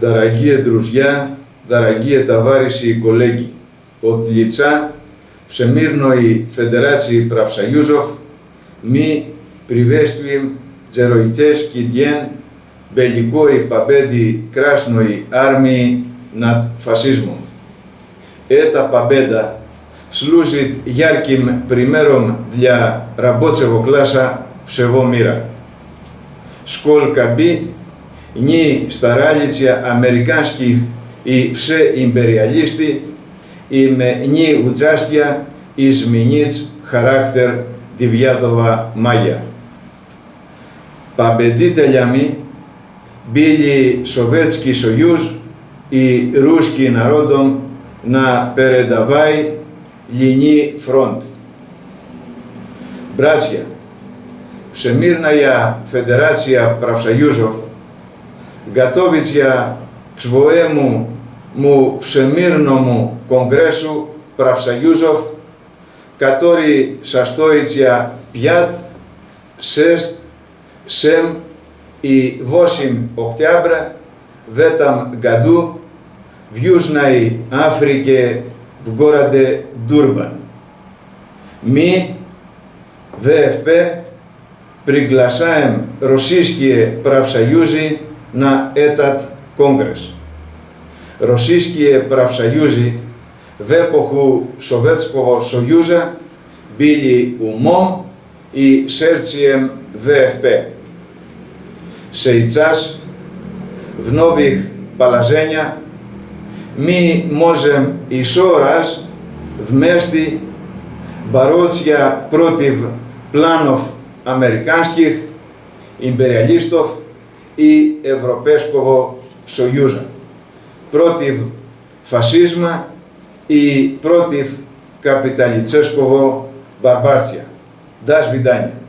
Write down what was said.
δαραγιέ ντρουζιά, δαραγιέ ταβάρισι οι κολέγκοι. Ο Τλιτσά, ψεμύρνοι φεντεράτσι πραυσαγιούζοφ, μη πριβέστοι τζεροϊτές κι διέν μπελικόι παμπέντι κράσνοι άρμοι νατ φασίσμουν. Ε τα παμπέντα, σλούζιτ γιάρκιμ πριμέρον δια ραμπότσεβο κλάσα ψεβό μοίρα. Σκολ καμπή, νι σταράλιτσια αμερικάνσκιχ ή ψε ημπεριαλίστη ή με νι ουτζάστια εις χαράκτερ τη βιάτοβα μάγια. Παμπεντή τελιαμή μπήλει σοβέτσκι σογιούς ή ρούσκι ναρόντων να περενταβάει λινί φρόντ. Μπράτσια, ψεμύρναια φεντεράτσια πραυσαγιούζοφ Γκατόβιτσια Ξβοέμου Μου Ψεμύρνομου Κογκρέσου Πραυσαγιούζοφ Κατόρι Σαστόιτσια Πιάτ Σεστ Σεμ ή Βόσιμ Οκτιάμπρα βέταμ Γκαντού Βιούσναϊ Άφρικε Βγόραντε Ντούρμπαν Μη Δε Πριγκλασάεμ Ρωσίσκιε Πραυσαγιούζι Πραυσαγιούζι να έτατ κόγκρες. Ρωσίσκιε πραυσαγιούζι, βέποχου σοβέτσκο σογιούζα, μπήλι ουμό ή σέρτσιεμ βεεφπέ. Σε ητσάς, βνόβιχ παλαζένια, μη μόζεμ ισόρας, βμέστη, βαρότσια πρότιβ πλάνοφ αμερικάνσκιχ, υμπεριαλίστοφ и Европешкого сојужа против фашизма и против капиталицешкого барбарција. Даш видање.